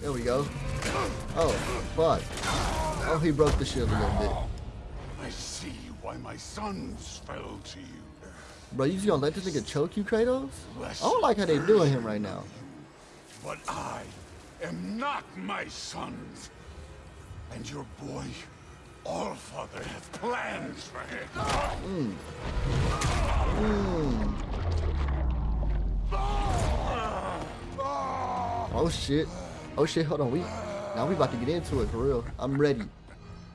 There we go. Oh, fuck. Oh, he broke the shield a little bit. I see why my sons fell to you. Bro, you just gonna let this nigga choke you, Kratos? I don't like how they doing him right now. But I am not my sons. And your boy, all father has plans for him. Mm. Mm. Oh shit. Oh shit, hold on. We now we about to get into it for real. I'm ready.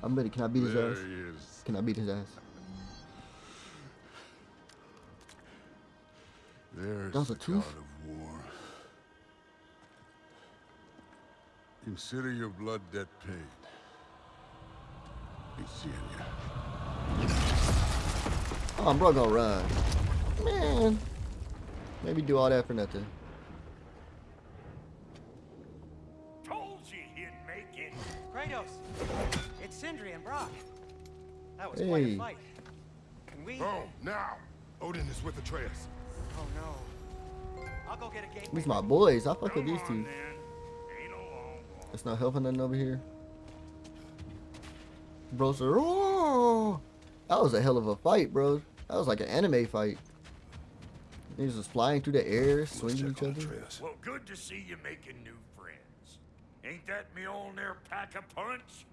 I'm ready. Can I beat his There ass? Can I beat his ass? There's That was a tooth? god of war. Consider your blood debt paid. Be seeing you. Oh, I'm bro gonna run. Man. Maybe do all that for nothing. Kratos, it's Sindri and Brok. That was quite a fight. Can we? Oh, now! Odin is with Atreus. Oh no. I'll go get a gateway. These my boys. I fuck with these on, two. then. Ain't a long walk. It's not helping nothing over here. Bro, said, "Oh!" That was a hell of a fight, bro. That was like an anime fight. Niggas was flying through the air, swinging each other. Well, good to see you making new friends. Ain't that Mjolnir pack a punch?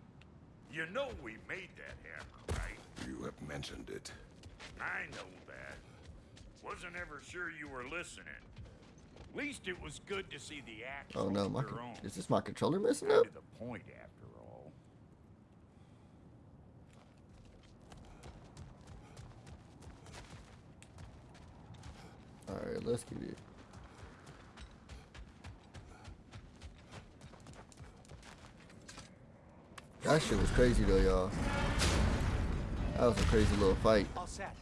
You know we made that hammer, right? You have mentioned it. I know that. Wasn't ever sure you were listening. At Least it was good to see the axe Oh no, my is this my controller messing up? of the point, after all. All right, let's get it. That shit was crazy though, y'all. That was a crazy little fight. All set.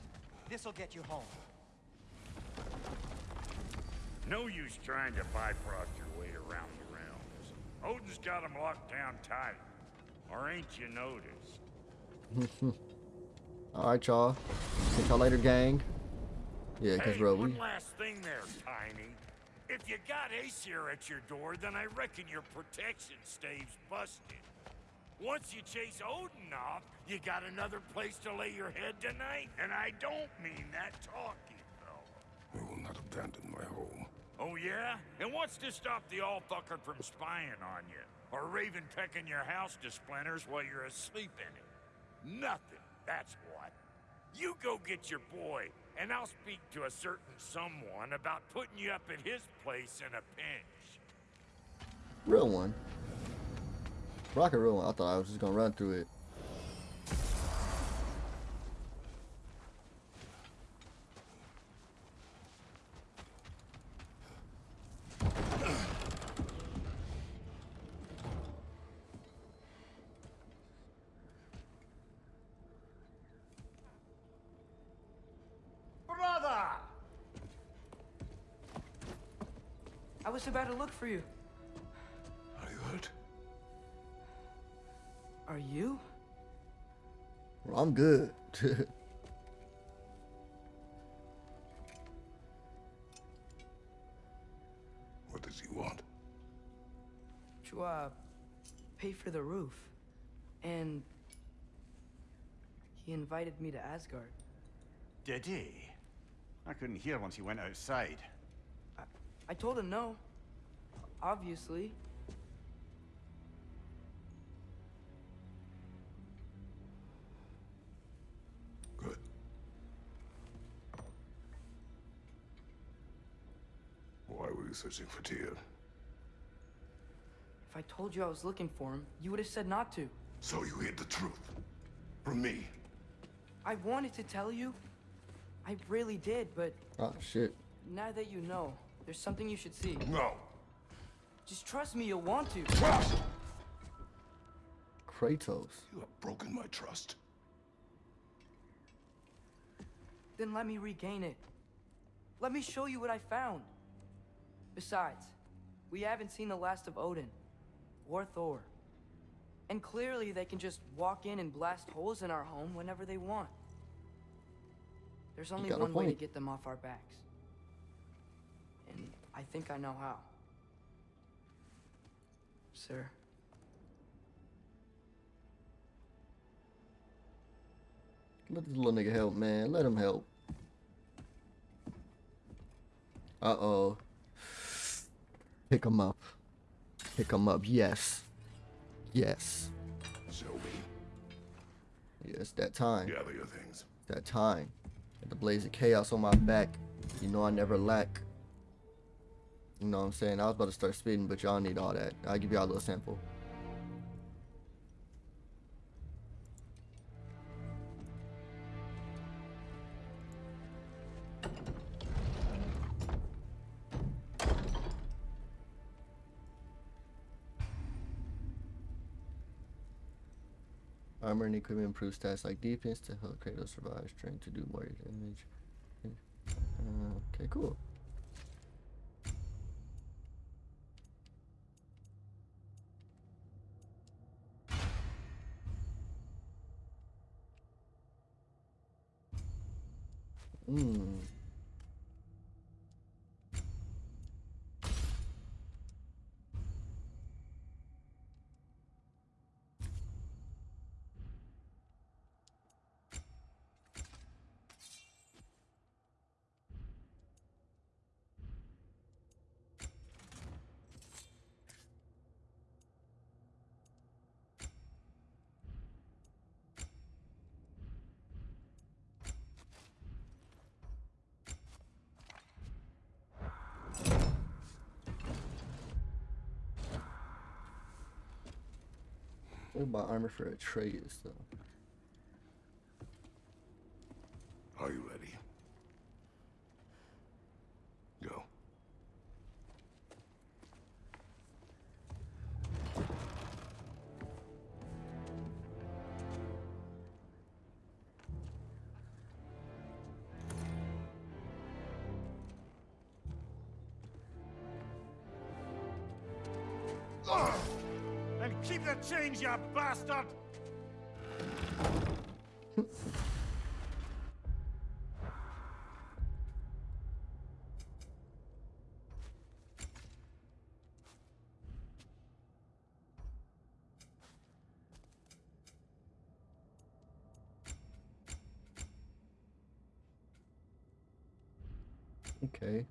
This'll get you home. No use trying to bifrost your way around the realms. Odin's got 'em locked down tight. Or ain't you noticed? All right, y'all. See y'all later, gang. Yeah, cause Hey, bro, one we last thing there, Tiny. If you got Aesir at your door, then I reckon your protection stave's busted. Once you chase Odin off, you got another place to lay your head tonight? And I don't mean that talking, though. I will not abandon my home. Oh, yeah? And what's to stop the all-fucker from spying on you? Or Raven pecking your house to splinters while you're asleep in it? Nothing, that's what. You go get your boy, and I'll speak to a certain someone about putting you up at his place in a pinch. real one. Rock a real one. I thought I was just gonna run through it. Brother! I was about to look for you good. What does he want? To, uh, pay for the roof. And he invited me to Asgard. Did he? I couldn't hear once he went outside. I told him no. Obviously. You searching for Tyr? If I told you I was looking for him, you would have said not to. So you hid the truth. From me. I wanted to tell you. I really did, but oh shit. now that you know, there's something you should see. No. Just trust me, you'll want to. Trust! Kratos. You have broken my trust. Then let me regain it. Let me show you what I found. Besides, we haven't seen the last of Odin or Thor. And clearly they can just walk in and blast holes in our home whenever they want. There's only one way to get them off our backs. And I think I know how. sir. Let this little nigga help, man. Let him help. Uh oh. Pick him up. Pick him up. Yes. Yes. Shelby, Yes, that time. gather your things. That time. Got the blades of chaos on my back. You know I never lack. You know what I'm saying? I was about to start spitting, but y'all need all that. I'll give y'all a little sample. Armor and equipment improve stats like defense to help Kratos survive, strength to do more damage. Uh, okay, cool. Hmm. What about armor for Atreus though? Keep the change, you bastard! Okay.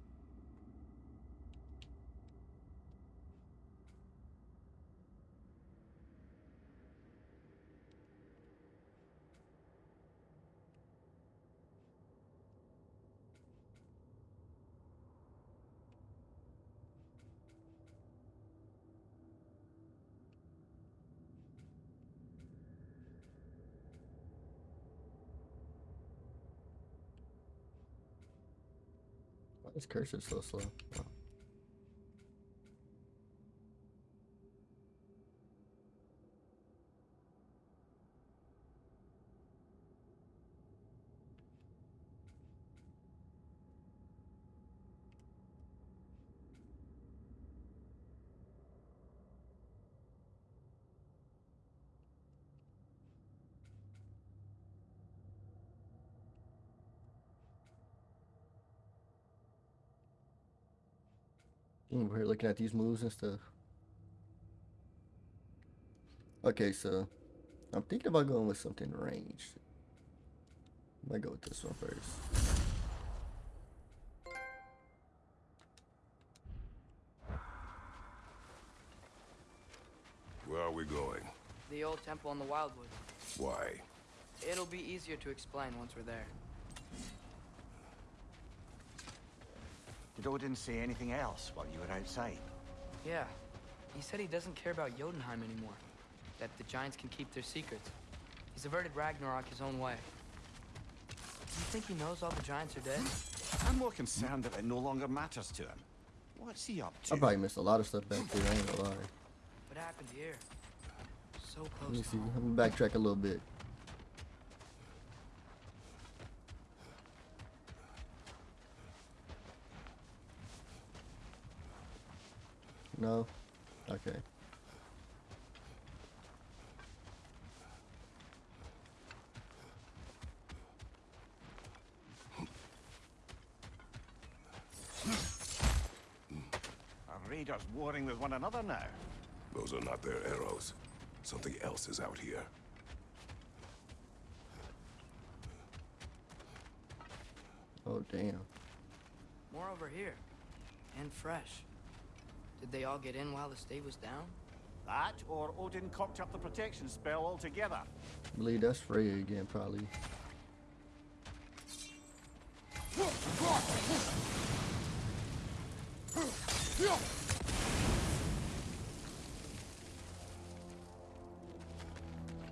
Why is cursor so slow? Oh. We're looking at these moves and stuff. Okay, so I'm thinking about going with something ranged. Might go with this one first. Where are we going? The old temple in the Wildwood. Why? It'll be easier to explain once we're there. Did Odin say anything else while you were outside? Yeah. He said he doesn't care about Jotunheim anymore. That the giants can keep their secrets. He's averted Ragnarok his own way. Do you think he knows all the giants are dead? I'm more concerned that it no longer matters to him. What's he up to? I probably missed a lot of stuff back there. I ain't gonna lie. What happened here? So close Let me see. I'm gonna backtrack a little bit. No? Okay. Are raiders warring with one another now? Those are not their arrows. Something else is out here. Oh damn. More over here. And fresh. Did they all get in while the stave was down? That, or Odin cocked up the protection spell altogether. I believe that's Freya again, probably.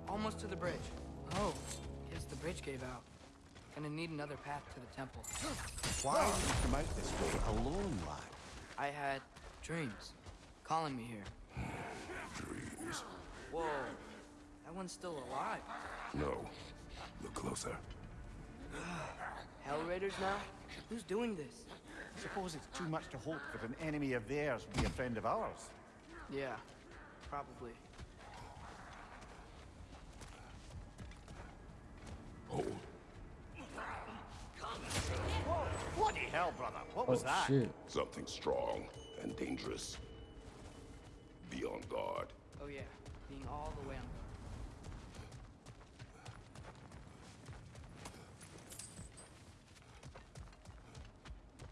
Almost to the bridge. Oh, guess the bridge gave out. Gonna need another path to the temple. Why did you come out this way alone, lad? I had dreams calling me here. Dreams. Whoa, that one's still alive. No. Look closer. Hell Raiders now? Who's doing this? Suppose it's too much to hope that an enemy of theirs would be a friend of ours. Yeah, probably. Hold. Bloody hell, brother. What Oh was that? shit. Something strong and dangerous. Be on guard. Oh yeah, being all the way on guard.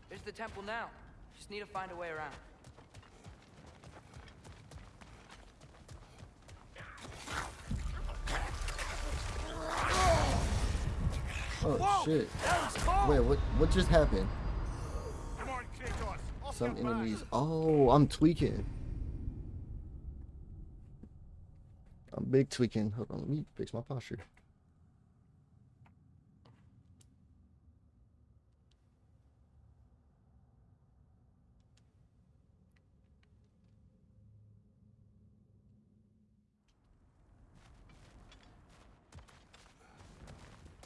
There's the temple now. Just need to find a way around. Oh shit. Wait, what what just happened? Come on, Kratos. Off Some enemies. Oh, I'm tweaking. I'm big tweaking. Hold on, let me fix my posture.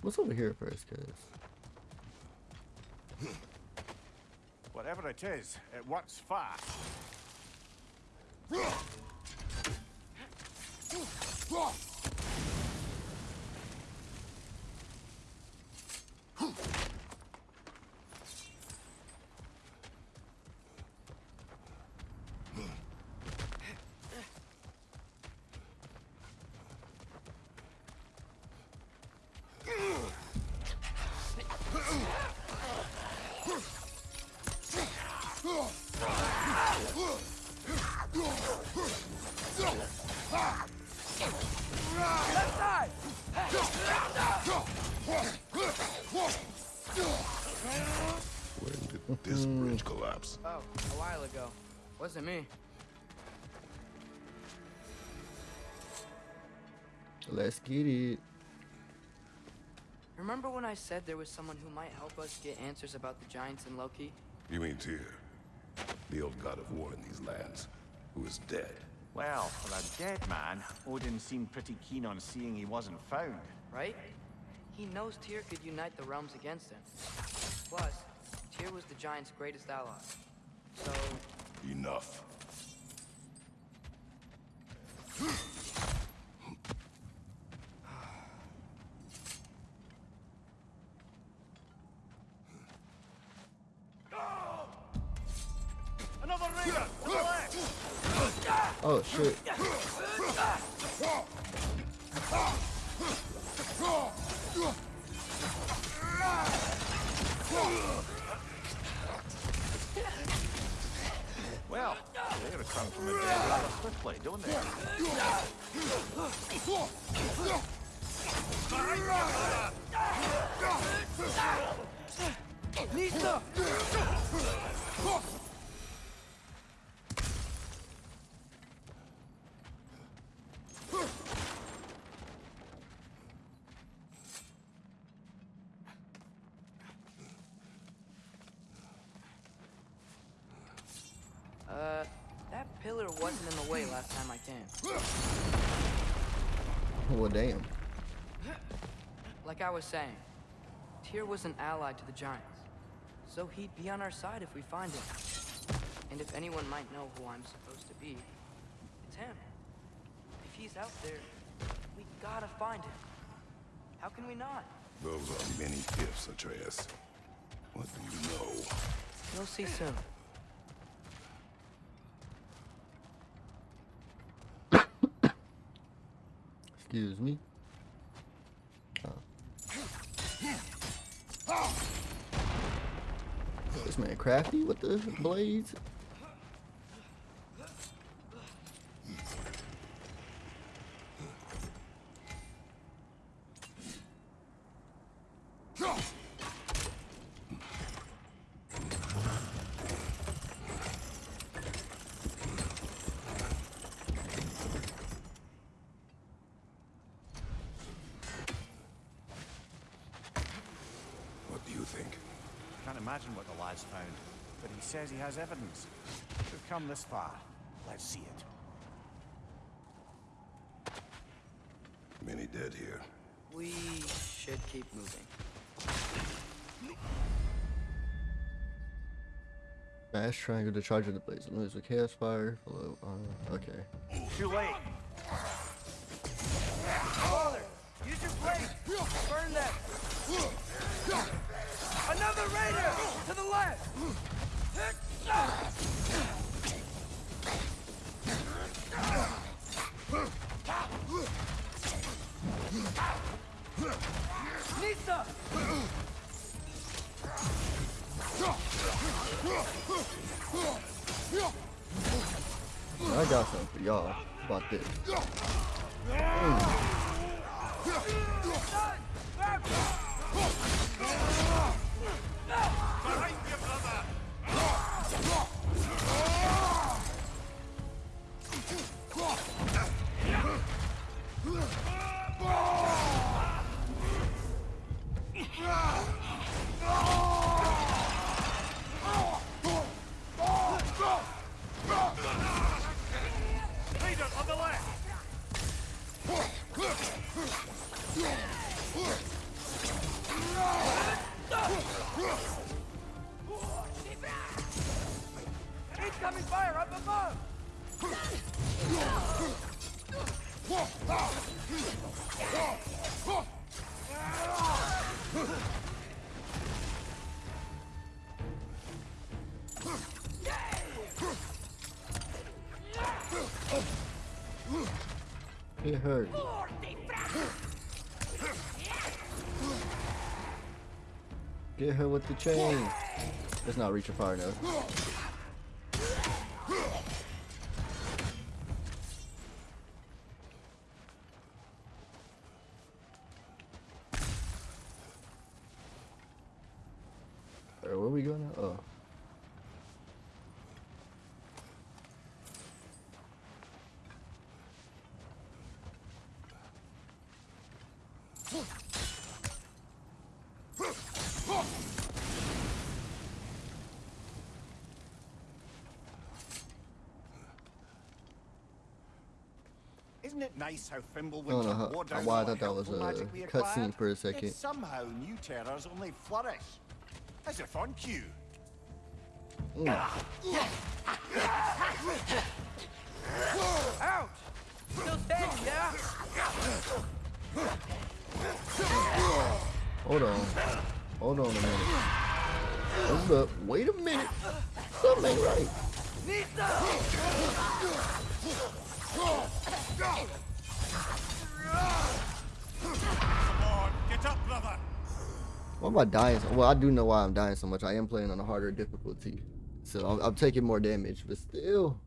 What's over here first, cuz? Whatever it is, it works fast. Let's get it. Remember when I said there was someone who might help us get answers about the giants and Loki? You mean Tyr? The old god of war in these lands, who is dead. Well, for a dead man, Odin seemed pretty keen on seeing he wasn't found. right? He knows Tyr could unite the realms against him. Plus, Tyr was the Giants' greatest ally. So, Enough. shit. Well, they return from the dead rather swiftly, don't they? Damn. Like I was saying, Tyr was an ally to the Giants. So he'd be on our side if we find him. And if anyone might know who I'm supposed to be, it's him. If he's out there, we gotta find him. How can we not? Those are many gifts, Atreus. What do you know? You'll see soon. Excuse me. Oh. This man crafty with the blades. What do you think? Can't imagine what the lad's found, but he says he has evidence. We've come this far. Let's see it. Many dead here. We should keep moving. Smash triangle to charge of the blaze. and Lose with chaos fire. Below. Uh, okay. Too late. Father, use your blade. Burn them. Another raider to the left. I got something for y'all about this. Mm. Leader Get her with the chain. It's not reaching far enough. We going now? Oh. Isn't it nice how I don't Fimbulwinter know how, wore down why I thought that was a uh, magic we cutscene for a second. Somehow new terrors only flourish. As if on cue. Ouch! Still standing, yeah? Hold on. Hold on a minute. Hold up. Wait a minute. Something ain't right. Nisa! Come on, get up, brother. Why am I dying? So, well, I do know why I'm dying so much. I am playing on a harder difficulty. So I'm, I'm taking more damage, but still.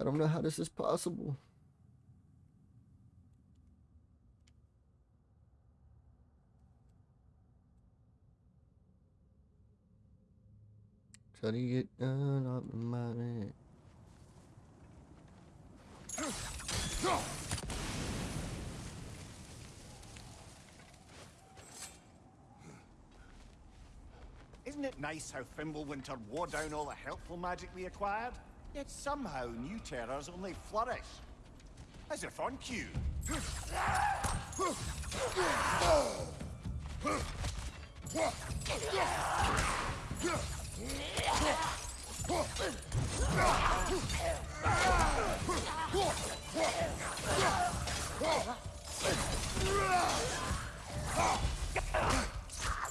I don't know how this is possible. Try to get up in my man. Isn't it nice how Fimbulwinter wore down all the helpful magic we acquired? Yet somehow new terrors only flourish. As if on cue.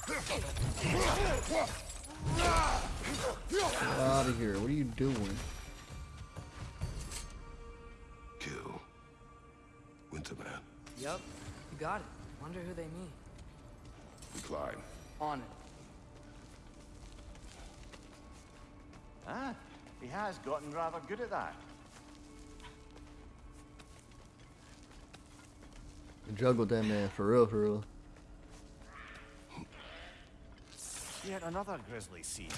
Get out of here. What are you doing? Kill. Hinterman. Yup, you got it. Wonder who they mean. Decline. On it. Ah, he has gotten rather good at that. Juggle that man for real, for real. Yet another grisly scene.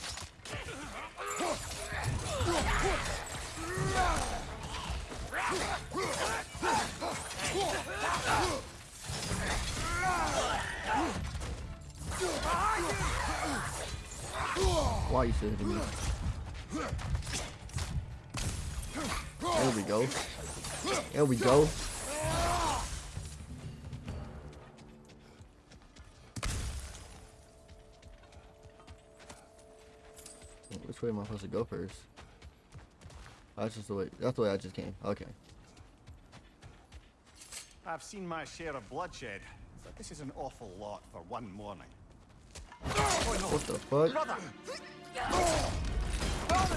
Why are you hitting me? There we go. There we go. Which way am I supposed to go first? That's just the way. That's the way I just came. Okay. I've seen my share of bloodshed, but this is an awful lot for one morning. What the fuck? Brother!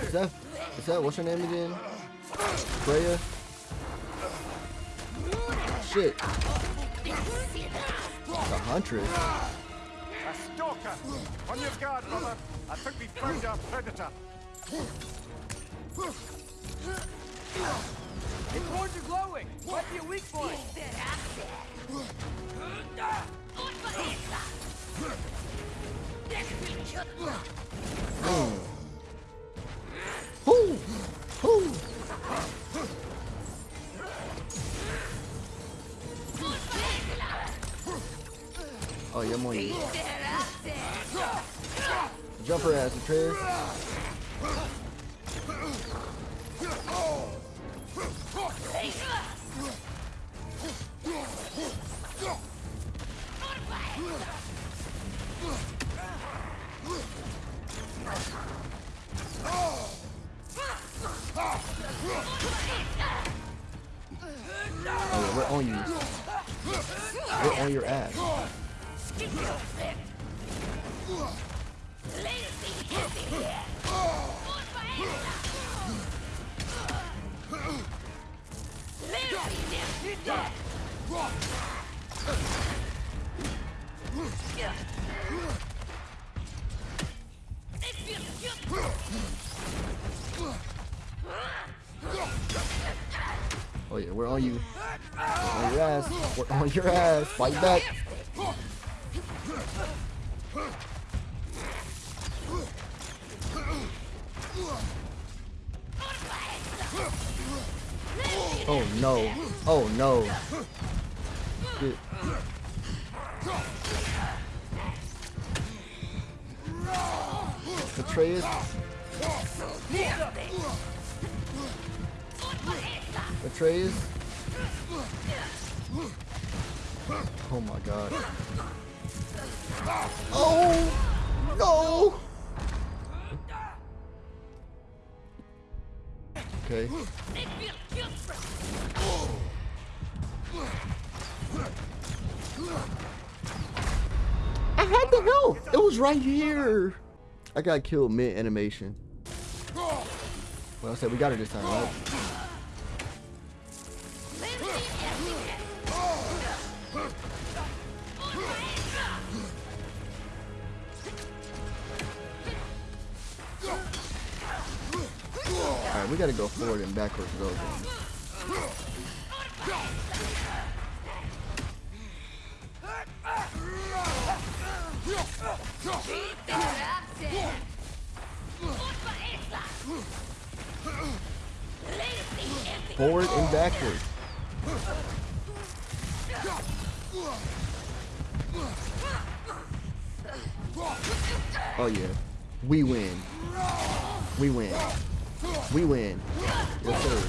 Is that? Is that what's her name again? Freya. Shit. The huntress. A! On your guard, brother! I think we found our predator. His horns are glowing. Might be a weak point. Whoo! Whoo! Oh, yeah, I'm on you. Jump her ass, Atreus. Oh, we're on you. We're on your ass. Oh yeah, we're you. We're on your ass. We're on your ass. Fight back. Oh no. Oh no. Shit. Atreus. Atreus. Oh my god. Oh no. Okay. I had the help. It was right here. I got killed mid animation. Well, I said we got it this time, right? We gotta go forward and backwards then. Forward and backward. Oh yeah. We win. We win. We win. Yes, sir.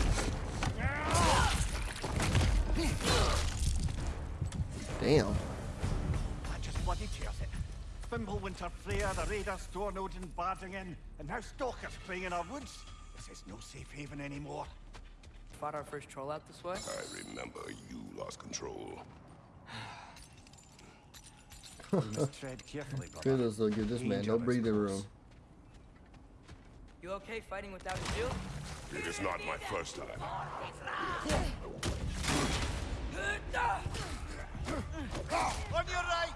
Damn. That just bloody tears it. Fimbulwinter Freya, the raiders, Stornodin barging in, and now stalkers playing in our woods. This is no safe haven anymore. Fought our first troll out this way. I remember you lost control. You must tread carefully, brother. Kudos will give this man no breathing room. You okay fighting without a shield? It is not my first time. On your right!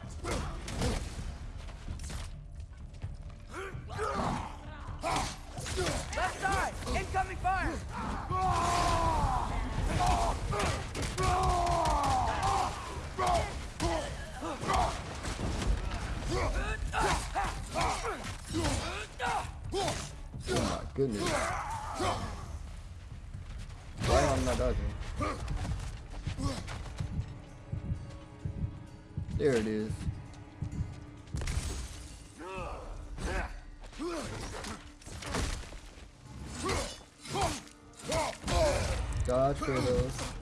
Left side! Incoming fire! good news. Why am not dodging? There it is. Dodge Kratos.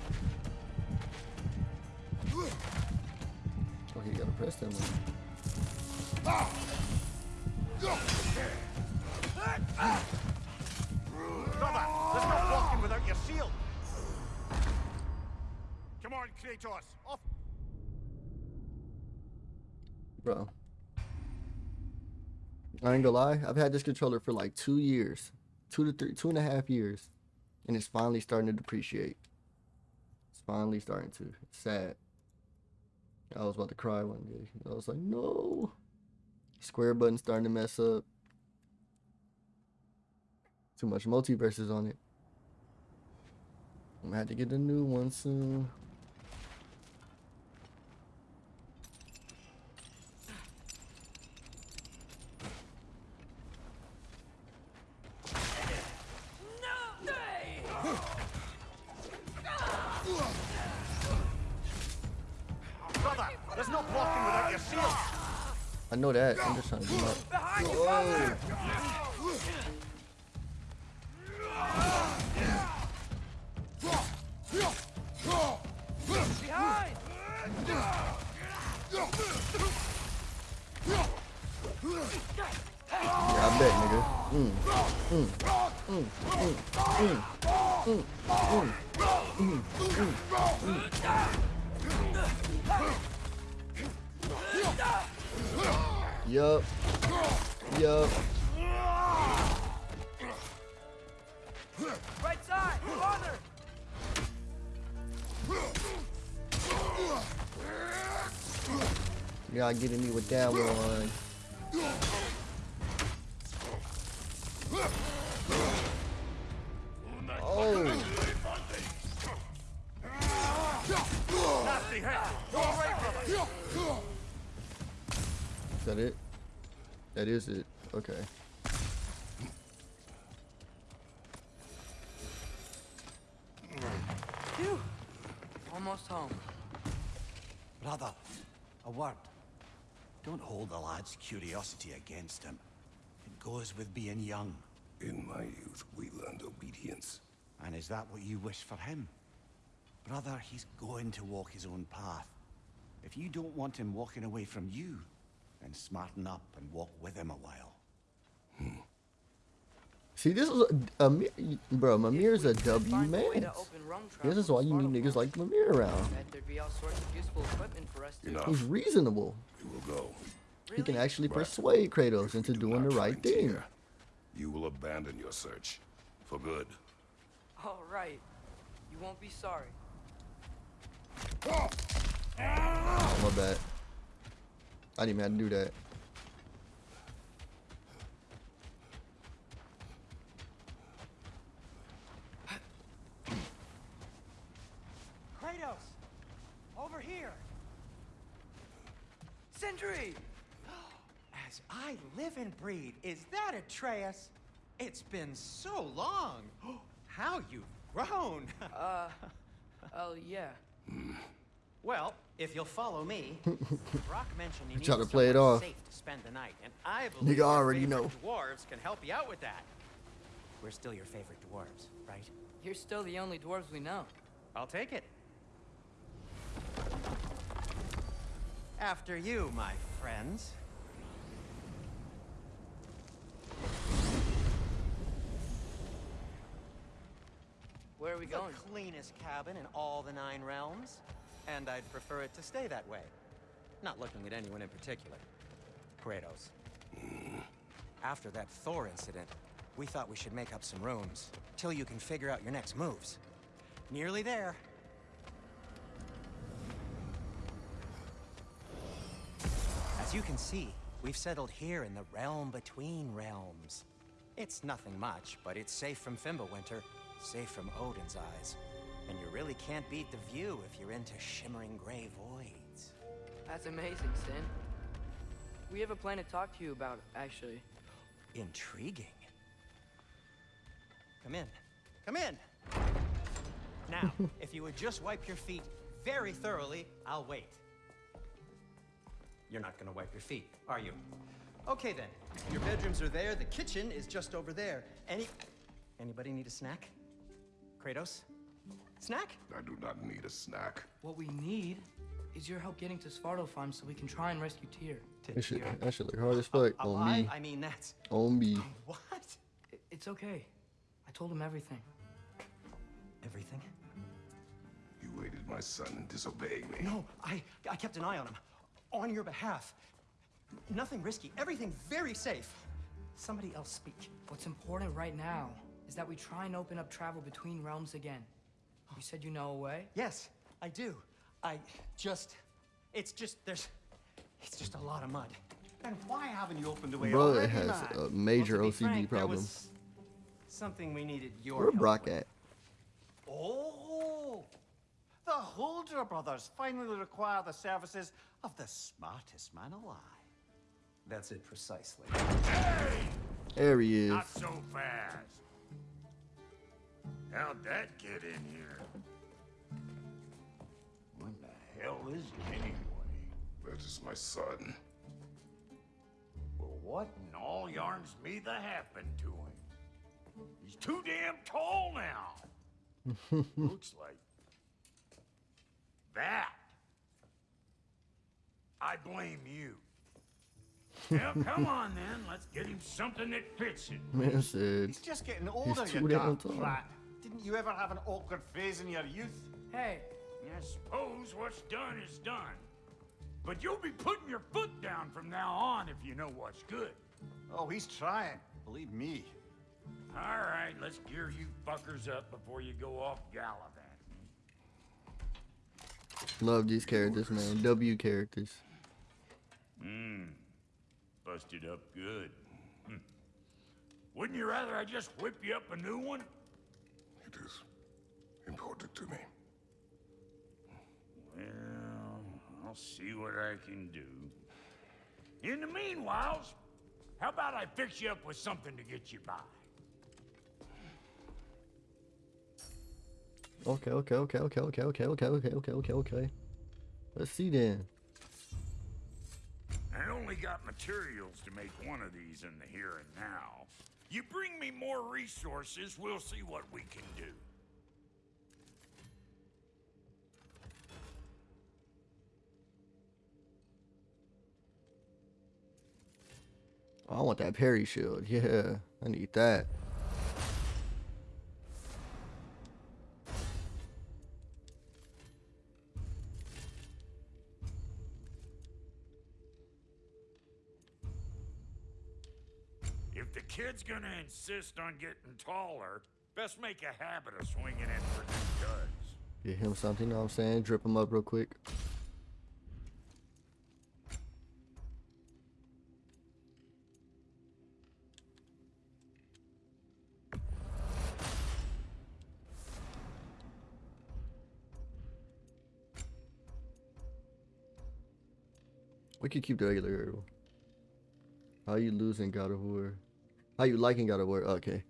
Oh, he gotta press them. one. Off. Bro. I ain't gonna lie, I've had this controller for like two years. Two to three, two and a half years. And it's finally starting to depreciate. It's finally starting to. It's sad. I was about to cry one day. I was like, no. Square button starting to mess up. Too much multiverses on it. I'm gonna have to get a new one soon. I know that. I'm just trying to. Behind! Yeah, I bet, nigga. Mm, mm, mm, mm, mm, mm, mm, mm, mm, mm. Yup. Yup. Right side! Farther! You gotta get me with that one. Oh, that it? That is it. Okay. Phew! Almost home. Brother, a word. Don't hold the lad's curiosity against him. It goes with being young. In my youth, we learned obedience. And is that what you wish for him? Brother, he's going to walk his own path. If you don't want him walking away from you, and smarten up and walk with him a while. Hmm. See, this is a, bro. bro. Mimir's a W man. This is why you need niggas like Mimir around. He's reasonable. Will go. He can actually but persuade Kratos into do doing the right thing. Here, you will abandon your search for good. All right. You won't be sorry. Oh, my bad. I didn't even have to do that. Kratos! Over here! Sindri! As I live and breathe, is that Atreus? It's been so long! How you've grown! Uh, oh yeah. well, if you'll follow me, Brok mentioned you need to play it off. safe to spend the night, and I believe Nigga your already know. dwarves can help you out with that. We're still your favorite dwarves, right? You're still the only dwarves we know. I'll take it. After you, my friends. Where are we going? The cleanest cabin in all the Nine Realms, and I'd prefer it to stay that way. Not looking at anyone in particular. Kratos. Mm. After that Thor incident, we thought we should make up some rooms, till you can figure out your next moves. Nearly there. As you can see, we've settled here in the realm between realms. It's nothing much, but it's safe from Fimbulwinter, safe from Odin's eyes. And you really can't beat the view if you're into shimmering gray voids. That's amazing, Sin. We have a plan to talk to you about, actually. Intriguing. Come in. Come in. Now, if you would just wipe your feet very thoroughly, I'll wait. You're not gonna wipe your feet, are you? Okay then. Your bedrooms are there. The kitchen is just over there. Any anybody need a snack? Kratos? Snack? I do not need a snack. What we need is your help getting to Svartalfheim so we can try and rescue Tyr. That shit, that shit look hard as fuck on Alive? me. I mean, that's On me. Oh, what? It's okay. I told him everything. Everything? You aided my son in disobeying me. No, I I kept an eye on him. On your behalf. Nothing risky. Everything very safe. Somebody else speak. What's important right now is that we try and open up travel between realms again. You said you know a way? Yes, I do. I just it's just there's it's just a lot of mud. Then why haven't you opened the way Bro, it already, has man? a major Well, OCD frank, problem. something we needed your Where help Brok with. at? Oh, the Huldra brothers finally require the services of the smartest man alive. That's it precisely. There he is. Not so fast. How'd that get in here? What the hell is it anyway? That is my son. Well, what in all yarns me the happened to him? He's too damn tall now. Looks like that. I blame you. Well, come on then. Let's get him something that fits it. Man said, He's just getting older, you tall. brat. Didn't you ever have an awkward phase in your youth? Hey, I suppose what's done is done. But you'll be putting your foot down from now on if you know what's good. Oh, he's trying. Believe me. All right, let's gear you fuckers up before you go off gallivanting. love these characters, man. W characters. Mmm. Busted up good. Hmm. Wouldn't you rather I just whip you up a new one? It is important to me. Well, I'll see what I can do. In the meanwhile, how about I fix you up with something to get you by? Okay, okay, okay, okay, okay, okay, okay, okay, okay, okay, okay. Let's see then. I only got materials to make one of these in the here and now. You bring me more resources, we'll see what we can do. Oh, I want that parry shield. Yeah, I need that. Gonna insist on getting taller, best make a habit of swinging in for new duds. Get him something, you know what I'm saying? Drip him up real quick. We could keep the regular girdle. How you losing God of War? How you liking God of War? Okay.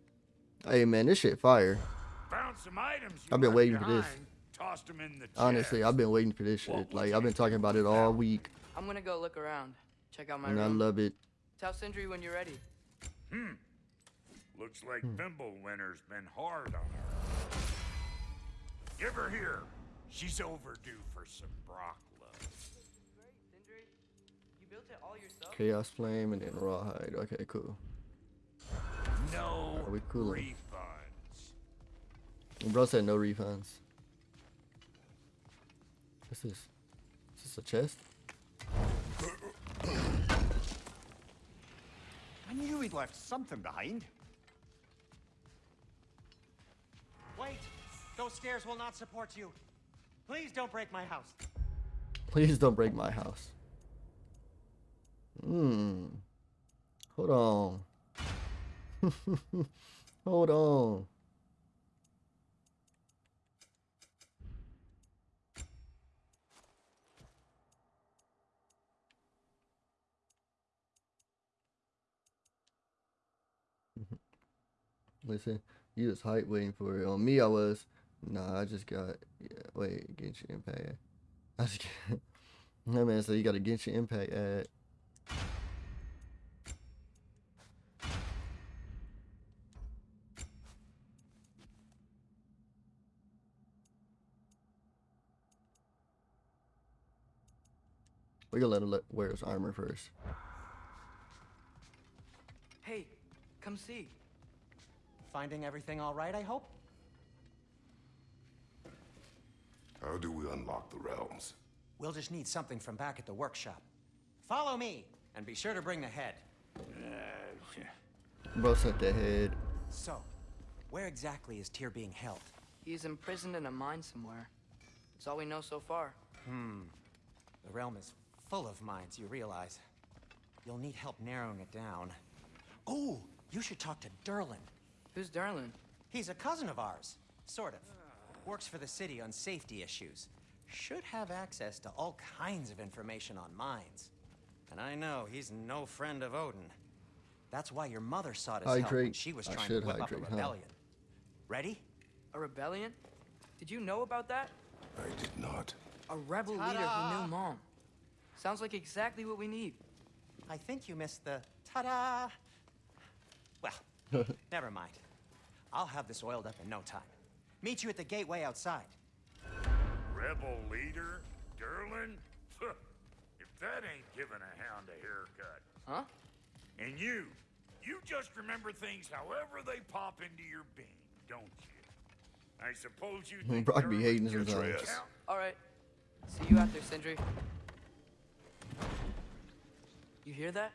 Hey man, this shit fire. Found some items. I've been left waiting for this. Tossed them in the Honestly, chest. I've been waiting for this shit. was Like I've been talking about it all week, I'm gonna go look around. Check out my and I love it. Tell Sindri when you're ready. Hmm. Looks like Hmm. Winter's been hard on her. Give her here. She's overdue for some Brok love. Great, Sindri. You built it all yourself? Chaos Flame and then Rawhide. Okay, cool. No Are we cool? refunds. Bro said no refunds. What's this? Is this a chest? I knew he'd left something behind. Wait! Those stairs will not support you. Please don't break my house. Please don't break my house. Hmm. Hold on. Hold on. Mm-hmm. Listen, you was hype waiting for it. On me, I was. Nah, I just got. Yeah, wait, Genshin Impact. I just got. so you got a Genshin Impact ad. We gonna let him let, wear his armor first. Hey, come see. Finding everything all right, I hope? How do we unlock the realms? We'll just need something from back at the workshop. Follow me, and be sure to bring the head. Bro sent the head. So, where exactly is Tyr being held? He's imprisoned in a mine somewhere. That's all we know so far. Hmm. The realm is full of mines, you realize. You'll need help narrowing it down. Oh, you should talk to Durlin. Who's Durlin? He's a cousin of ours, sort of. Works for the city on safety issues. Should have access to all kinds of information on mines. And I know he's no friend of Odin. That's why your mother sought his help when she was I trying to should whip up a hydrate, huh? rebellion. Ready? A rebellion? Did you know about that? I did not. A rebel leader who knew mom. Sounds like exactly what we need. I think you missed the ta-da. Well, never mind. I'll have this oiled up in no time. Meet you at the gateway outside. Rebel leader? Durlin? if that ain't giving a hound a haircut. Huh? And you, you just remember things however they pop into your being, don't you? I suppose you think Brok be hating just sometimes. All right. See you out there, Sindri. You hear that?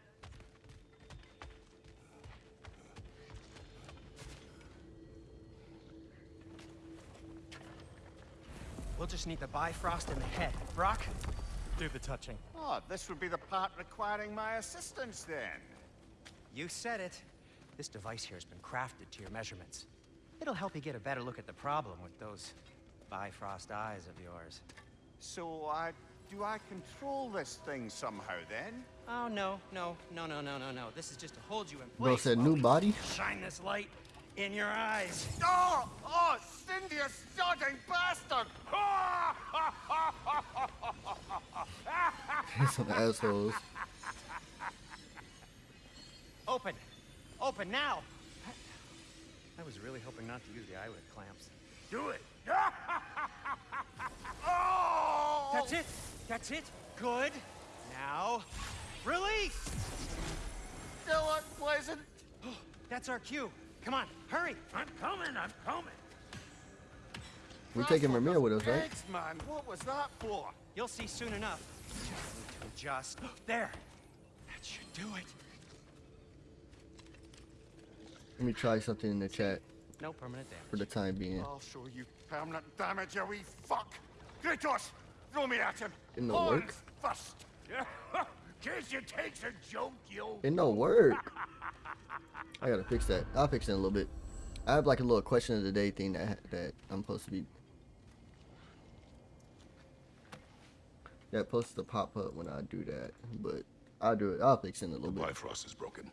We'll just need the Bifrost in the head. Brok, do the touching. Oh, this would be the part requiring my assistance then. You said it. This device here has been crafted to your measurements. It'll help you get a better look at the problem with those Bifrost eyes of yours. So, uh, do I control this thing somehow then? Oh, no, no, no, no, no, no, no. This is just to hold you in Bro said new body. Shine this light in your eyes. Oh! Oh, Sindri, you sodding bastard! Some assholes. Open. Open now. I was really hoping not to use the eyelid clamps. Do it. Oh! That's it. That's it. Good. Now, release. Still unpleasant. That's our cue. Come on, hurry. I'm coming, I'm coming. We're taking Ramir with us, right? Thanks, man. What was that for? You'll see soon enough. Just need to adjust. There. That should do it. Let me try something in the chat No permanent damage. for the time being. I'll show you permanent damage, you wee fuck. Kratos, throw me at him. In the Horns work. First. Case you takes a joke, you It no work. I gotta fix that. I'll fix it in a little bit. I have like a little question of the day thing that that I'm supposed to be. That supposed to pop up when I do that, but I'll do it. I'll fix it in a The little bit. Bifrost is broken.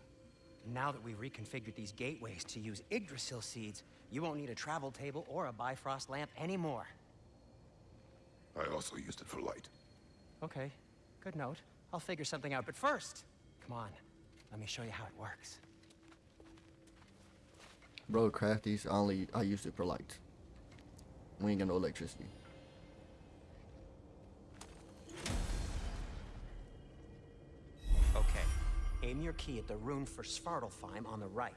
Now that we've reconfigured these gateways to use Yggdrasil seeds, you won't need a travel table or a Bifrost lamp anymore. I also used it for light. Okay, good note. I'll figure something out, but first, come on. Let me show you how it works. Bro, crafties. Only I use it for lights. We ain't got no electricity. Okay, aim your key at the rune for Svartalfheim on the right.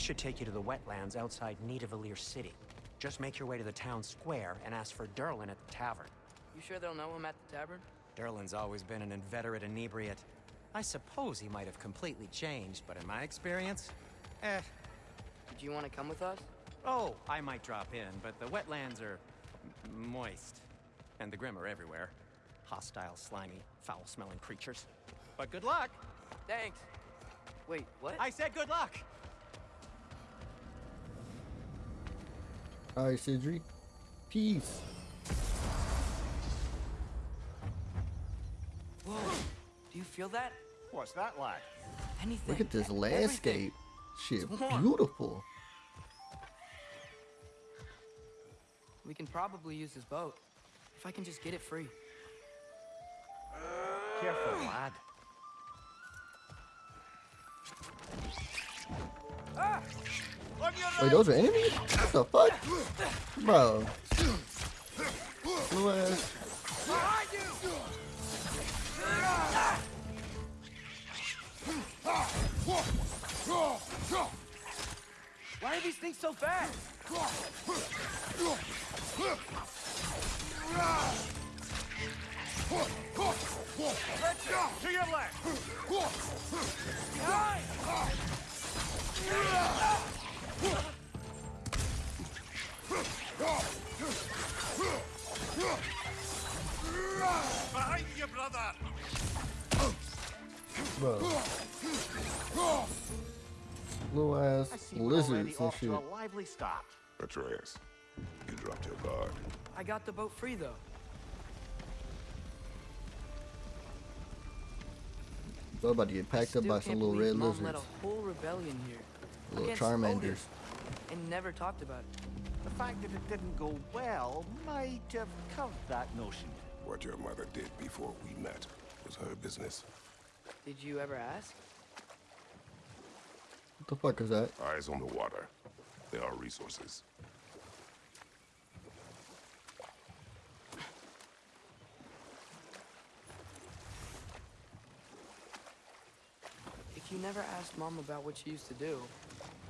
This should take you to the wetlands outside Nidavellir City. Just make your way to the town square and ask for Durlin at the tavern. You sure they'll know him at the tavern? Durlin's always been an inveterate inebriate. I suppose he might have completely changed, but in my experience, eh. Did you want to come with us? Oh, I might drop in, but the wetlands are moist. And the Grim are everywhere. Hostile, slimy, foul-smelling creatures. But good luck! Thanks. Wait, what? I said good luck! All right, Sindri. Peace. Whoa. Do you feel that? What's that like? Anything. Look at this landscape. Shit, beautiful. We can probably use this boat. If I can just get it free. Careful, lad. Ah! Wait, those are enemies? What the fuck? Bro. Blue ass. Why are these things so fast? To your left! Behind you, brother! Bro. Blue ass I see we're already lizards and shit. to a lively start. Atreus, you dropped your guard. I got the boat free though. Bro, about to get packed up by some little believe red Mom lizards. led a whole rebellion here. Little against Odin, And never talked about it. The fact that it didn't go well might have curved that notion. What your mother did before we met was her business. Did you ever ask? What the fuck is that? Eyes on the water. There are resources. If you never asked Mom about what she used to do,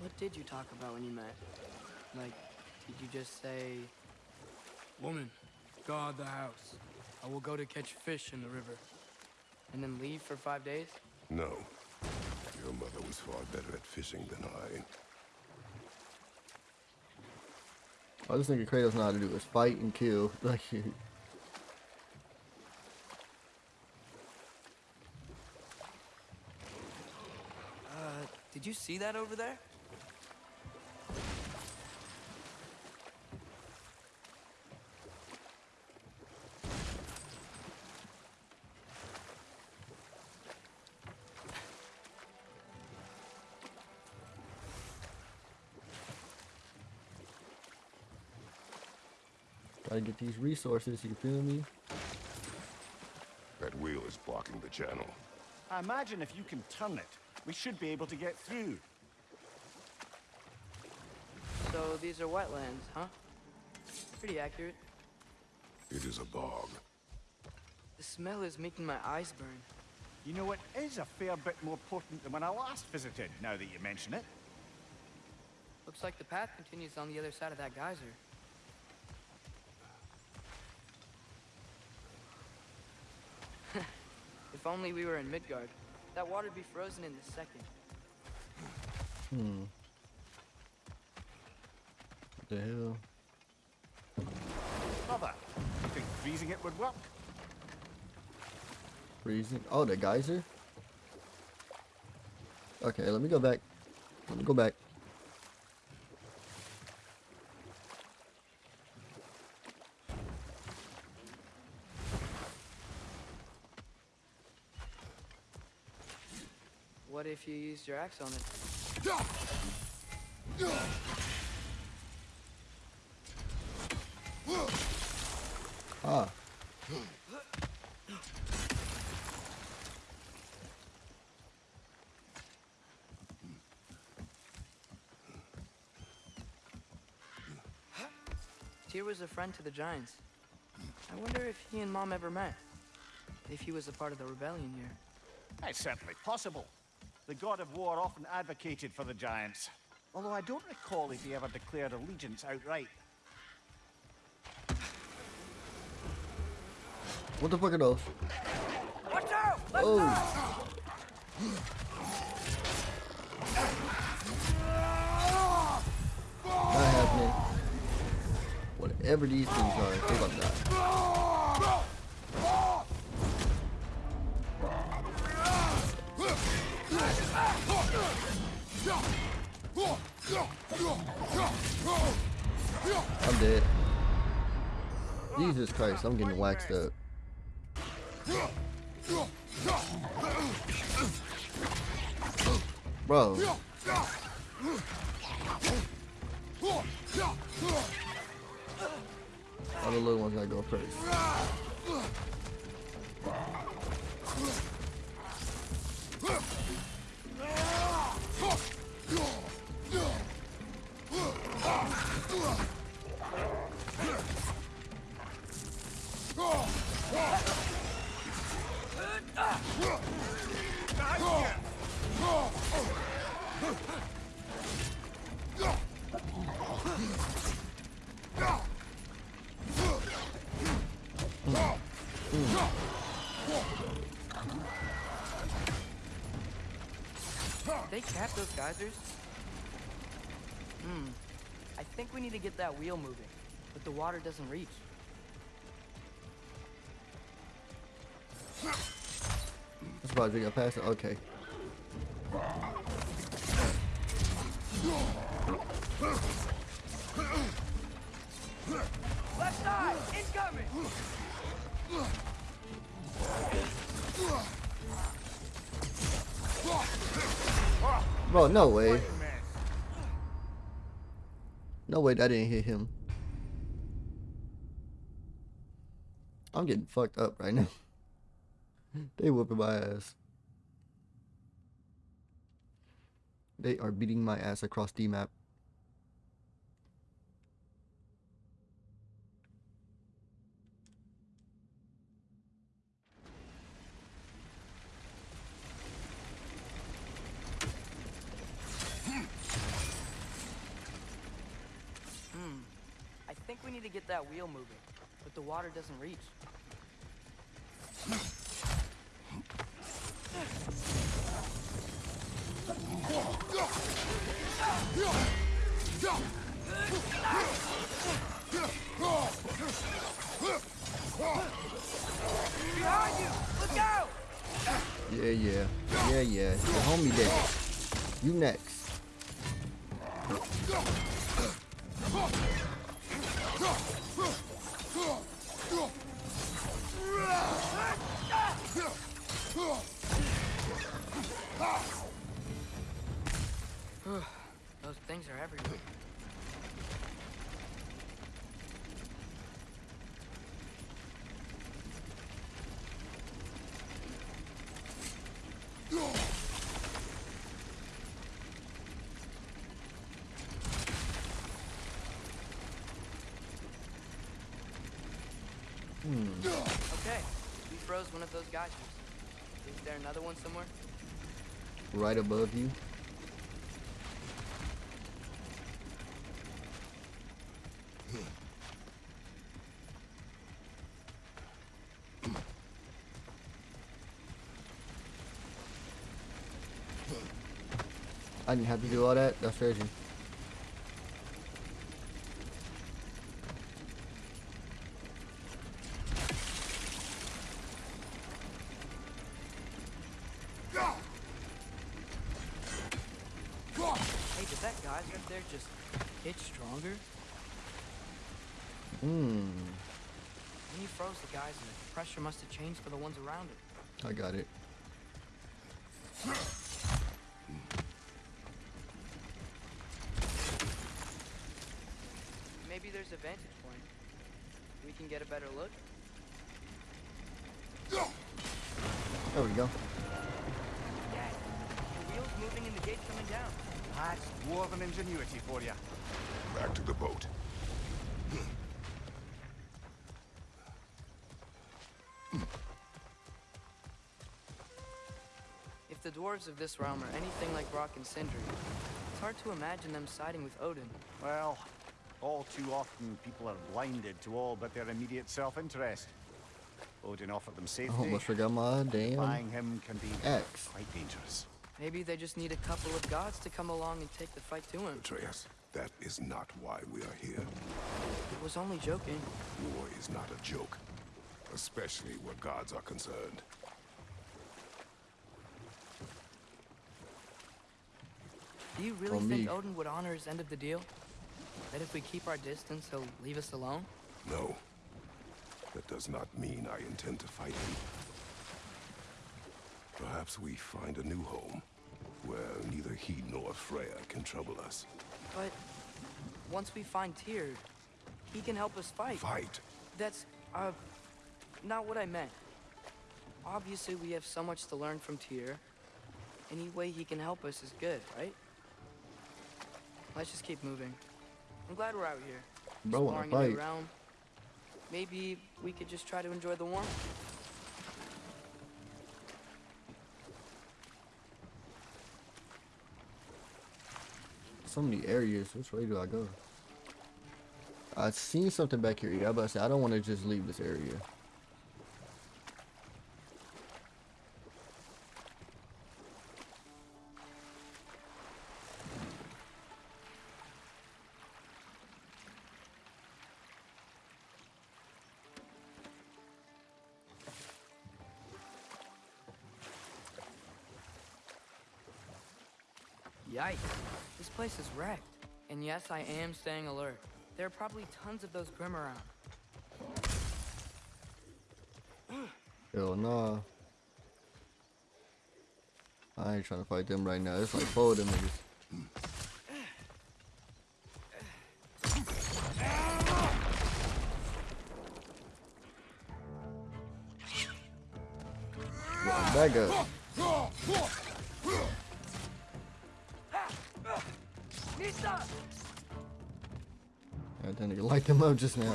what did you talk about when you met? Like, did you just say, Woman, guard the house. I will go to catch fish in the river. And then leave for five days? No. Your mother was far better at fishing than I. I just think a Kratos know how to do is fight and kill. Like, Uh, did you see that over there? Gotta get these resources, you feel me? That wheel is blocking the channel. I imagine if you can turn it, we should be able to get through. So these are wetlands, huh? Pretty accurate. It is a bog. The smell is making my eyes burn. You know, it is a fair bit more potent than when I last visited, now that you mention it. Looks like the path continues on the other side of that geyser. If only we were in Midgard. That water'd be frozen in a second. Hmm. What the hell? Brother, you think freezing it would work? Freezing. Oh, the geyser? Okay, let me go back. Let me go back. What if you used your axe on it? Ah. Tyr was a friend to the Giants. I wonder if he and Mom ever met. If he was a part of the rebellion here. It's certainly possible. The god of war often advocated for the giants. Although I don't recall if he ever declared allegiance outright. What the fuck are those? Watch out! Let's Oh. Not happening. Whatever these things are, they about to die. Yeah! dead. Jesus Christ, I'm getting waxed up. Bro. They cap those geysers? Hmm. I think we need to get that wheel moving, but the water doesn't reach. I'm surprised we got past it. Okay. Left side! Incoming! Bro, no way. No way that didn't hit him. I'm getting fucked up right now. they whooping my ass. They are beating my ass across the map. We need to get that wheel moving, but the water doesn't reach. Behind you! Look out! Yeah, yeah. Yeah, yeah. The homie dead. You next. Those things are everywhere. Okay, we froze one of those geysers. Is there another one somewhere? Right above you. I didn't have to do all that. That's crazy. Hey, did that geyser up there just hit stronger? Hmm. When you froze the geyser, the pressure must have changed for the ones around it. I got it. Maybe there's a vantage point. We can get a better look. There we go. Dad, the wheel's moving and the gate's coming down. That's dwarven ingenuity for you. Back to the boat. Dwarves of this realm are anything like Rock and Sindri, it's hard to imagine them siding with Odin. Well, all too often people are blinded to all but their immediate self-interest. Odin offered them I safety. almost forgot my damn Buying him can be axe. quite dangerous. Maybe they just need a couple of gods to come along and take the fight to him. Atreus, that is not why we are here. It was only joking. War is not a joke, especially where gods are concerned. Do you really think me. Odin would honor his end of the deal? That if we keep our distance, he'll leave us alone? No. That does not mean I intend to fight him. Perhaps we find a new home, where neither he nor Freya can trouble us. But once we find Tyr, he can help us fight. Fight? That's, uh, not what I meant. Obviously, we have so much to learn from Tyr. Any way he can help us is good, right? Let's just keep moving. I'm glad we're out here. Bro exploring a realm. Maybe we could just try to enjoy the warmth. So many areas. Which way do I go? I seen something back here. Yeah, but I say I don't want to just leave this area. Is wrecked. And yes, I am staying alert. There are probably tons of those Grim around. Hell nah. I ain't trying to fight them right now. It's like four of them niggas. Up just now.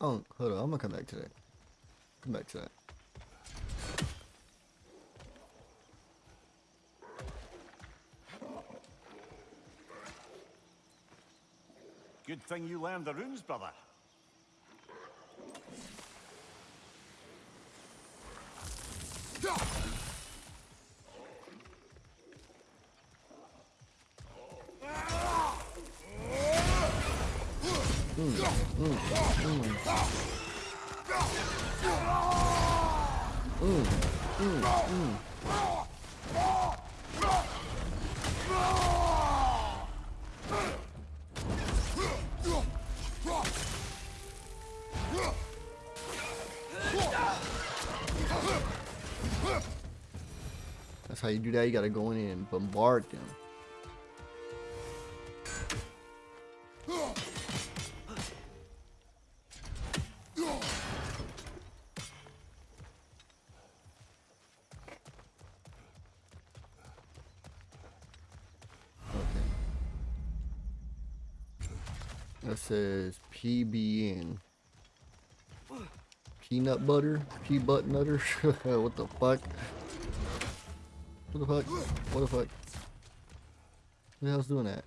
Oh, hold on. I'm gonna come back to that. Come back to that. Good thing you learned the runes, brother. Do that. You gotta go in and bombard them. That says PBN. Peanut butter? Pea butt nutter? what the fuck? What the fuck? What the fuck? Who the hell's doing that?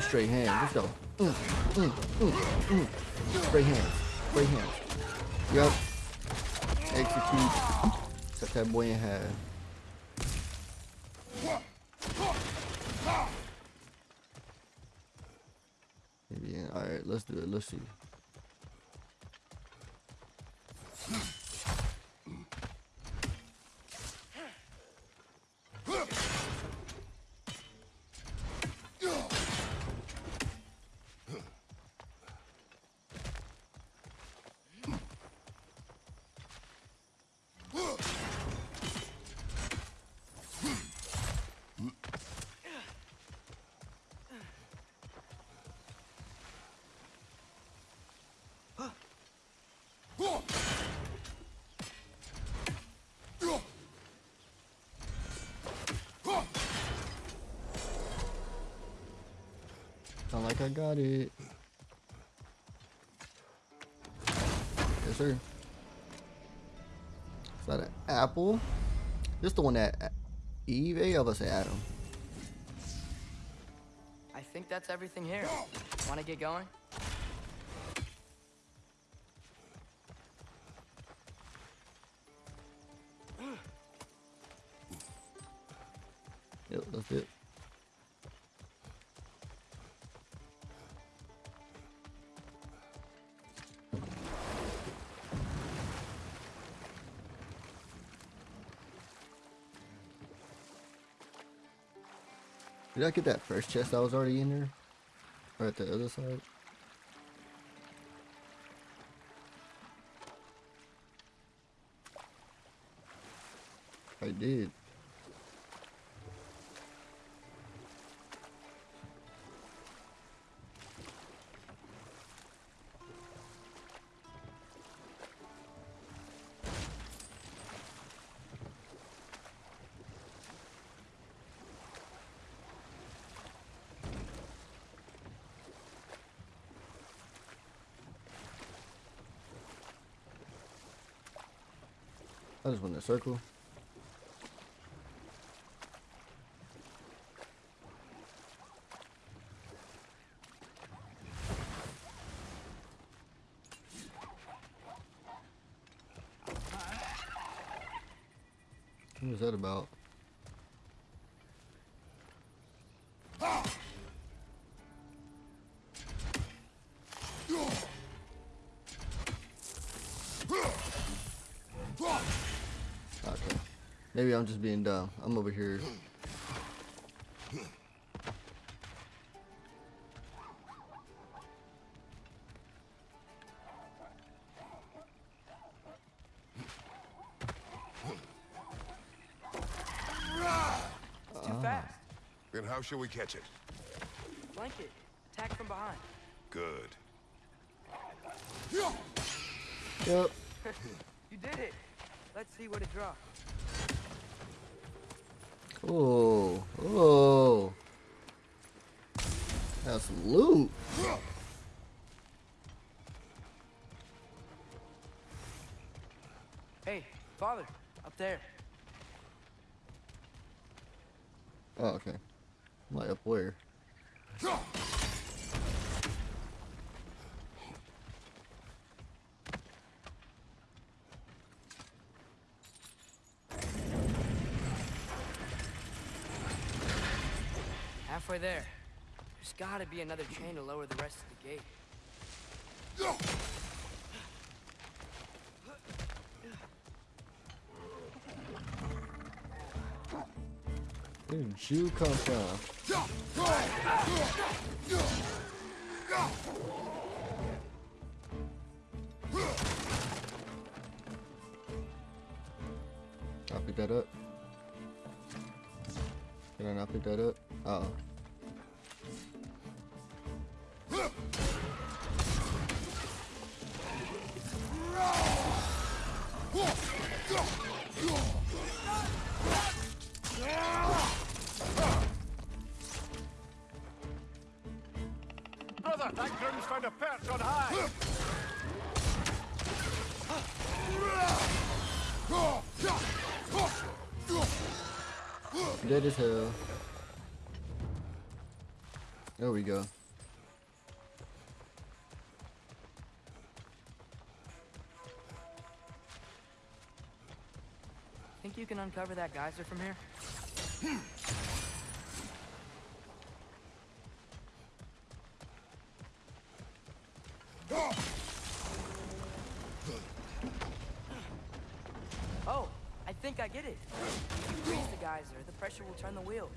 Straight hands. Let's go. Mm, mm, mm, mm. Straight hands. Straight hands. Yep. Execute. Cut that boy in half. Maybe. All right. Let's do it. Let's see. Got it. Yes, sir. Is that an apple? This the one that Eve? I was say Adam. I think that's everything here. Want to get going? Did I get that first chest I was already in there? Or at the other side? I just went in a circle. What was that about? Maybe I'm just being dumb. I'm over here. It's too ah. fast. Then how shall we catch it? Blanket. Attack from behind. Good. Yep. You did it. Let's see what it drops. Oh. Oh. That's loot. Halfway there. There's gotta be another chain to lower the rest of the gate. Where did you come from? I'll pick that up. Can I not pick that up? Uh oh. You can uncover that geyser from here? Oh, I think I get it. If you freeze the geyser, the pressure will turn the wheel.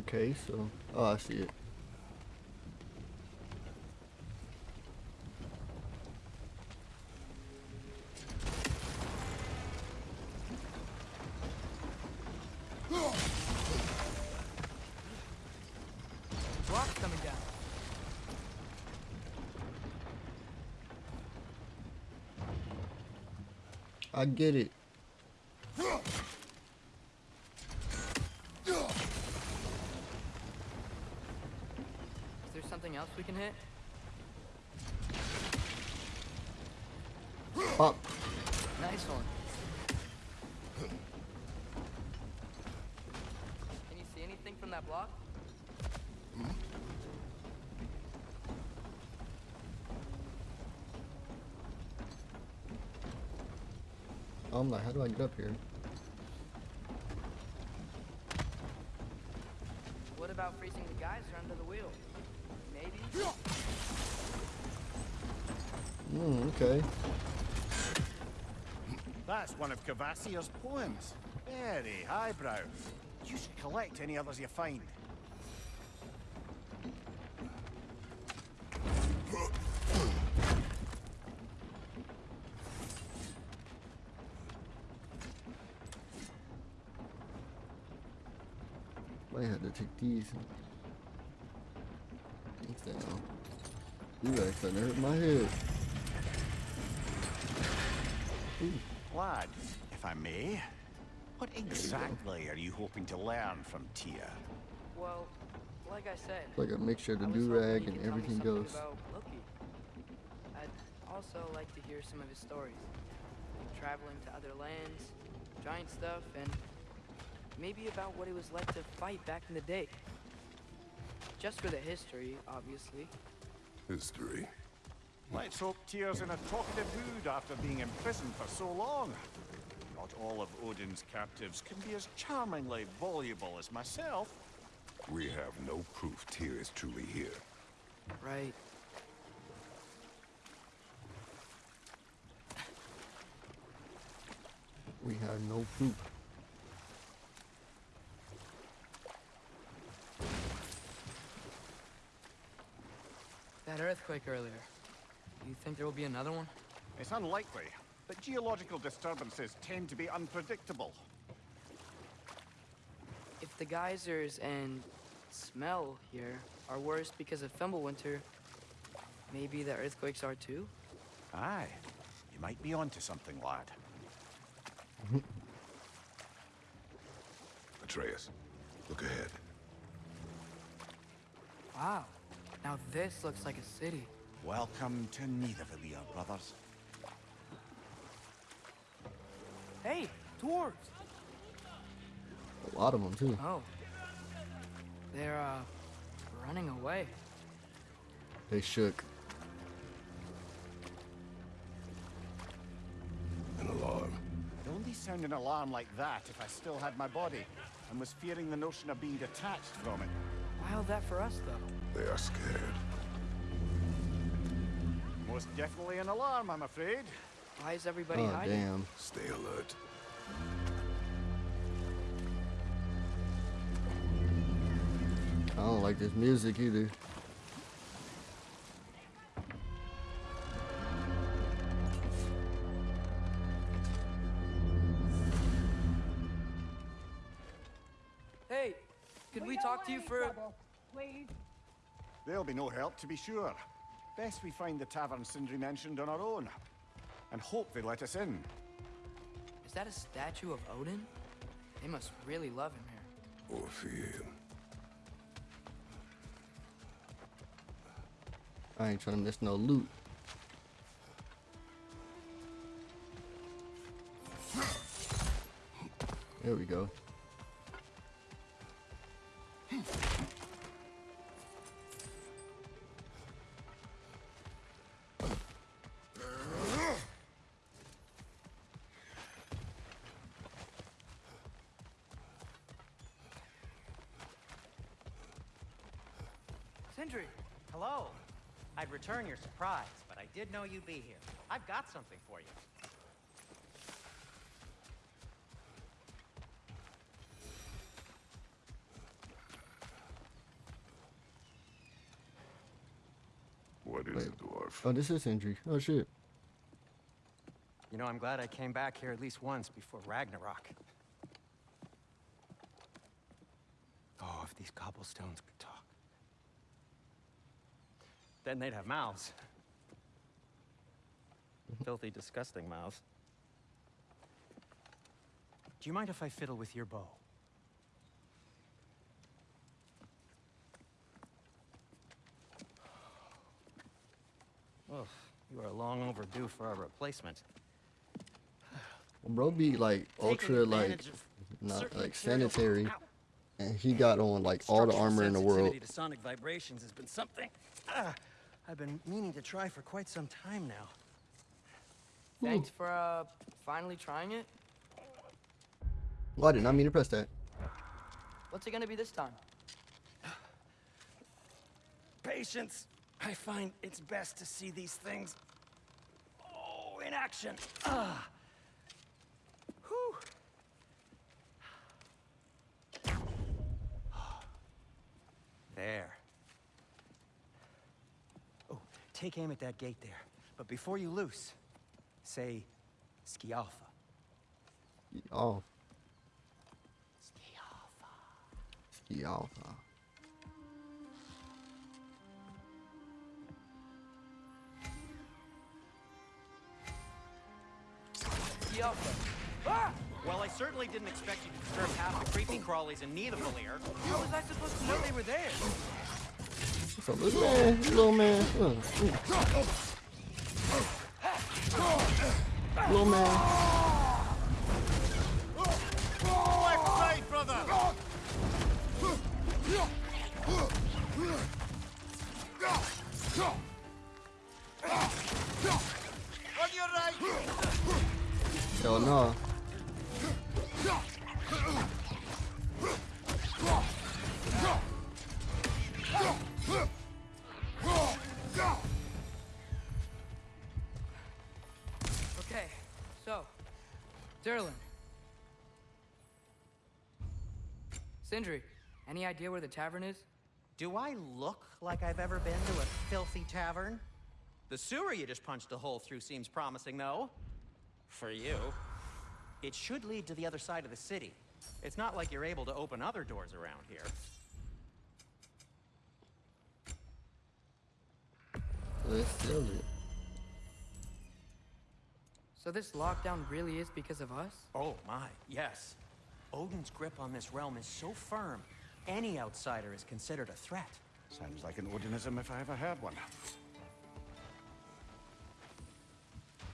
Okay, so oh I see it. I get it. Is there something else we can hit? Pop. Nice one. Can you see anything from that block? I'm how do I get up here? What about freezing the geyser under the wheel? Maybe? Hmm, okay. That's one of Kvasir's poems. Very highbrow. You should collect any others you find. Have to take these. Things down. You guys starting to hurt my head. Lad, if I may, what exactly are you hoping to learn from Tyr? Well, like I said, It's like a mixture of the I do rag and could tell me everything something goes. I'd also like to hear some of his stories. Traveling to other lands, giant stuff, and maybe about what it was like to fight back in the day. Just for the history, obviously. History. Let's hope Tyr's in a talkative mood after being imprisoned for so long. Not all of Odin's captives can be as charmingly voluble as myself. We have no proof Tyr is truly here. Right. We have no proof. Earthquake earlier. You think there will be another one? It's unlikely, but geological disturbances tend to be unpredictable. If the geysers and smell here are worse because of Fimbulwinter, maybe the earthquakes are too? Aye, you might be onto something, lad. Atreus, look ahead. Wow. Now this looks like a city. Welcome to Nidavellir, brothers. Hey, dwarves! A lot of them too. Oh. They're, uh, running away. They shook. An alarm. I'd only sound an alarm like that if I still had my body and was fearing the notion of being detached from it. Wild that for us, though. They are scared. Most definitely an alarm, I'm afraid. Why is everybody Oh hiding? damn. Stay alert. I don't like this music either. Hey, could we talk to you for a... They'll be no help, to be sure. Best we find the tavern Sindri mentioned on our own. And hope they let us in. Is that a statue of Odin? They must really love him here. Or fear him. I ain't trying to miss no loot. There we go. Return your surprise, but I did know you'd be here. I've got something for you. What is Wait. it, dwarf? Oh, this is Sindri. Oh shit. You know, I'm glad I came back here at least once before Ragnarok. Oh, if these cobblestones could talk. Then they'd have mouths. Filthy, disgusting mouths. Do you mind if I fiddle with your bow? Well, you are long overdue for a replacement. Bro be like ultra like not like sanitary, and he got on like all the armor in the world. to sonic vibrations has been something ah, I've been meaning to try for quite some time now. thanks for uh finally trying it. Well, I did not mean to press that. What's it gonna be this time? Patience. I find it's best to see these things. Oh, in action. Ah. Whew. There. Oh, take aim at that gate there. But before you loose, say Skialfa. Oh, Skialfa. ski off. Kialfa. Ah! Well, I certainly didn't expect you to disturb half the creepy crawlies in Nidavellir. How was I supposed to know they were there? So little man, little man, uh, ooh. little man. Left brother! On your right! Hell no. Sindri, any idea where the tavern is? Do I look like I've ever been to a filthy tavern? The sewer you just punched a hole through seems promising, though. For you. It should lead to the other side of the city. It's not like you're able to open other doors around here. Let's sell it. So this lockdown really is because of us? Oh my, yes. Odin's grip on this realm is so firm, any outsider is considered a threat. Sounds like an Odinism if I ever heard one.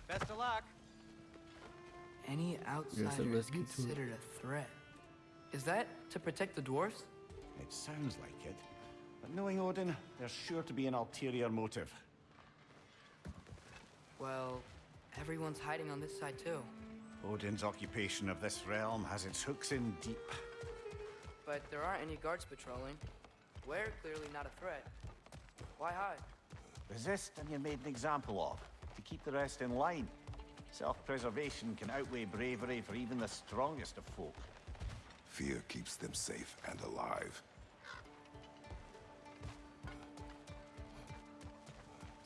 Best of luck. Any outsider is get to it. considered a threat. Is that to protect the dwarfs? It sounds like it. But knowing Odin, there's sure to be an ulterior motive. Well, everyone's hiding on this side too. Odin's occupation of this realm has its hooks in deep. But there aren't any guards patrolling. We're clearly not a threat. Why hide? Resist and you're made an example of, to keep the rest in line. Self-preservation can outweigh bravery for even the strongest of folk. Fear keeps them safe and alive.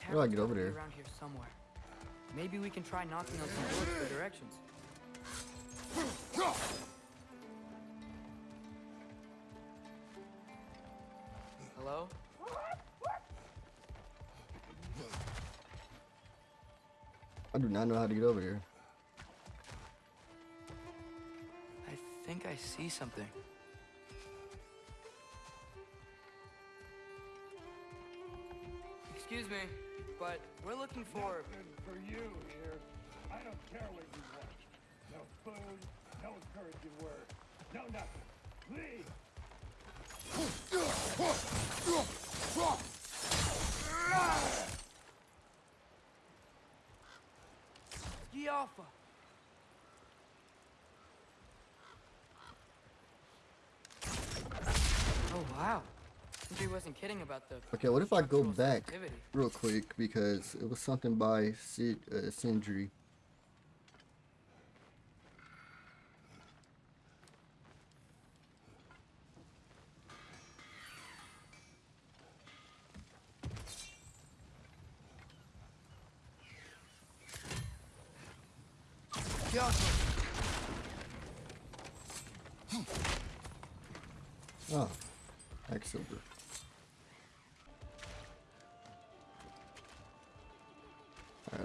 How do I get over gotta there? Around here somewhere. Maybe we can try knocking on some doors for directions. Hello? I do not know how to get over here. I think I see something. Excuse me, but we're looking for. for you here. I don't care what you want. No food, no encouraging word. Skialfa. Oh wow. He wasn't kidding about the Okay, what if I go back sensitivity. real quick because it was something by Sid, uh, Sindri.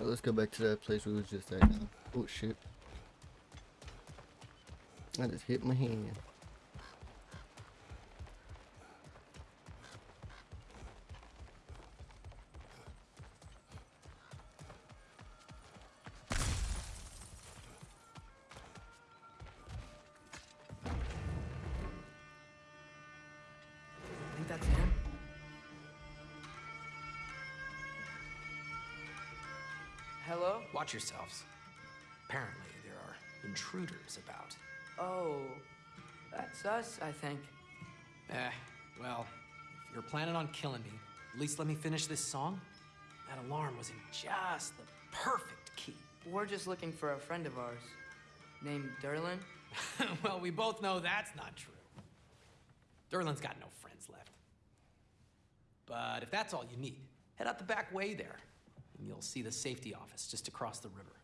Let's go back to that place we was just at now. Oh shit. I just hit my hand. Watch yourselves. Apparently, there are intruders about. Oh, that's us, I think. Eh, well, if you're planning on killing me, at least let me finish this song. That alarm was in just the perfect key. We're just looking for a friend of ours named Durlin. well, we both know that's not true. Durlin's got no friends left. But if that's all you need, head out the back way there, and you'll see the safety office just across the river.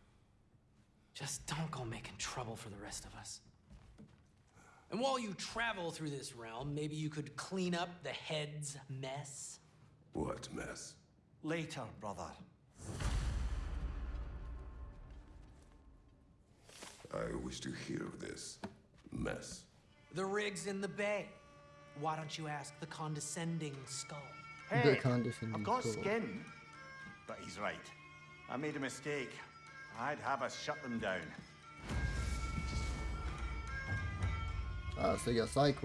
Just don't go making trouble for the rest of us. And while you travel through this realm, maybe you could clean up the head's mess. What mess? Later, brother. I wish to hear of this mess. The rig's in the bay. Why don't you ask the condescending skull? The Hey, condescending I've got skull. skin. But he's right. I made a mistake. I'd have us shut them down. Ah, so you got side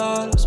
la la.